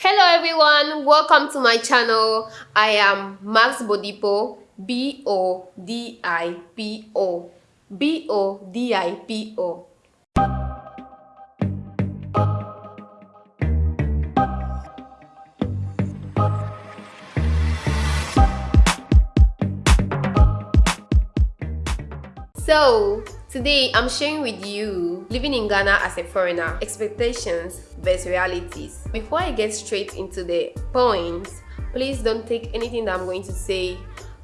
hello everyone. Welcome to my channel. I am max bodipo b-o-d-i-p-o b-o-d-i-p-o So, today I'm sharing with you living in Ghana as a foreigner, expectations versus realities. Before I get straight into the points, please don't take anything that I'm going to say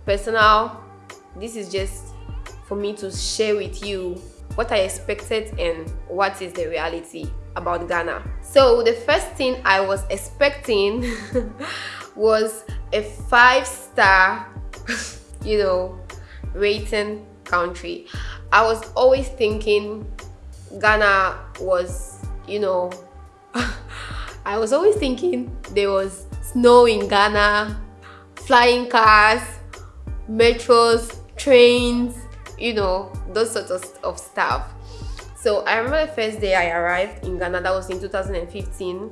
personal. This is just for me to share with you what I expected and what is the reality about Ghana. So the first thing I was expecting was a five star, you know, rating country. I was always thinking Ghana was, you know, I was always thinking there was snow in Ghana, flying cars, metros, trains, you know, those sorts of, of stuff. So I remember the first day I arrived in Ghana, that was in 2015,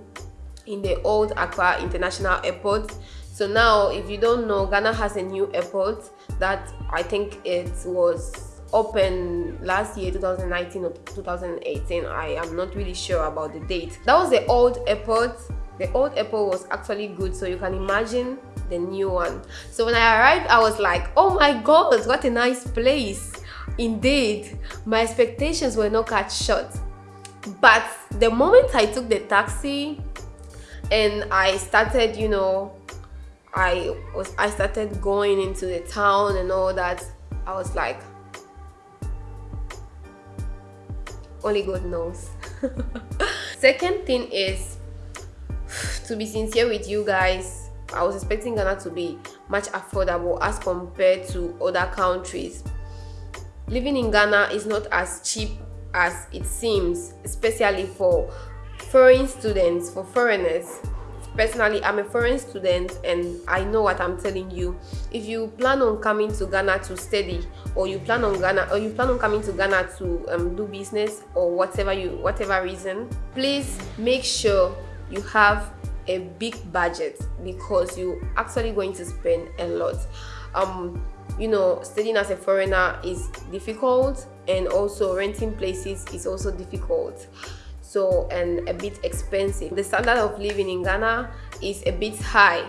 in the old Accra International Airport. So now, if you don't know, Ghana has a new airport that I think it was open last year 2019 or 2018 i am not really sure about the date. That was the old airport. The old airport was actually good so you can imagine the new one. So when i arrived i was like oh my god what a nice place. Indeed my expectations were not cut short. But the moment i took the taxi and i started you know I was I started going into the town and all that I was like only God knows. Second thing is to be sincere with you guys I was expecting Ghana to be much affordable as compared to other countries. Living in Ghana is not as cheap as it seems especially for foreign students for foreigners personally i'm a foreign student and i know what i'm telling you. If you plan on coming to ghana to study or you plan on ghana or you plan on coming to ghana to um, do business or whatever you whatever reason please make sure you have a big budget because you're actually going to spend a lot. Um you know studying as a foreigner is difficult and also renting places is also difficult so and a bit expensive. The standard of living in ghana is a bit high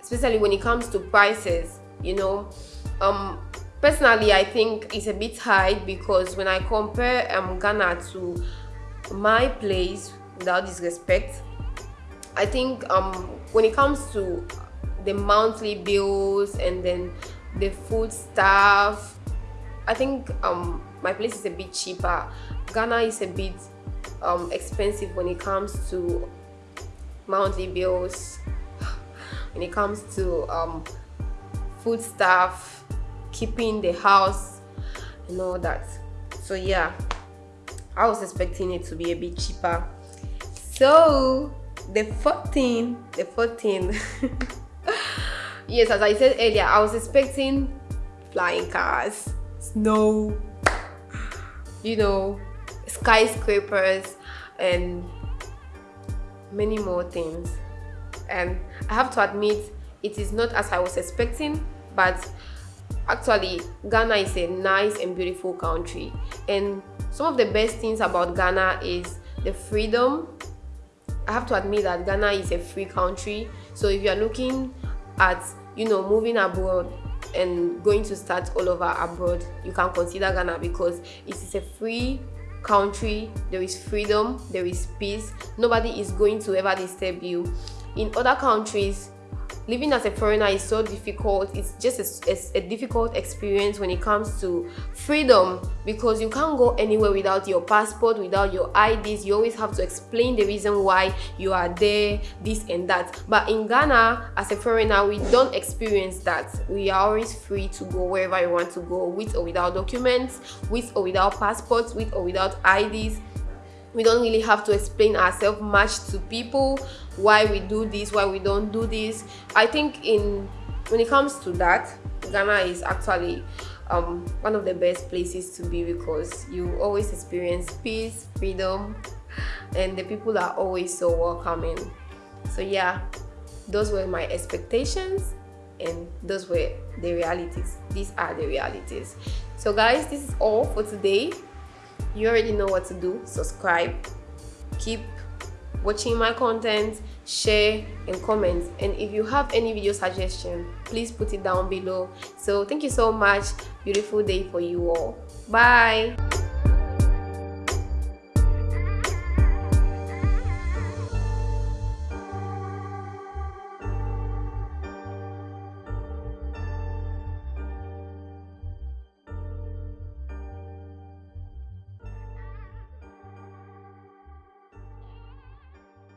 especially when it comes to prices you know. Um personally i think it's a bit high because when i compare um ghana to my place without disrespect i think um when it comes to the monthly bills and then the food stuff i think um my place is a bit cheaper. Ghana is a bit um, expensive when it comes to monthly bills when it comes to um, food stuff keeping the house and all that. So yeah i was expecting it to be a bit cheaper. So the 14 the 14 yes as i said earlier i was expecting flying cars snow you know skyscrapers and many more things. And i have to admit it is not as i was expecting but actually ghana is a nice and beautiful country. And some of the best things about ghana is the freedom. I have to admit that ghana is a free country. So if you are looking at you know moving abroad and going to start all over abroad you can consider ghana because it is a free country there is freedom there is peace. Nobody is going to ever disturb you. In other countries living as a foreigner is so difficult. It's just a, a, a, difficult experience when it comes to freedom because you can't go anywhere without your passport without your ids you always have to explain the reason why you are there this and that. But in ghana as a foreigner we don't experience that. We are always free to go wherever you want to go with or without documents with or without passports with or without ids we don't really have to explain ourselves much to people why we do this why we don't do this. I think in when it comes to that ghana is actually um, one of the best places to be because you always experience peace freedom and the people are always so welcoming. So yeah those were my expectations and those were the realities. These are the realities. So guys this is all for today you already know what to do. Subscribe. Keep watching my content. Share and comment. And if you have any video suggestion please put it down below. So thank you so much. Beautiful day for you all. Bye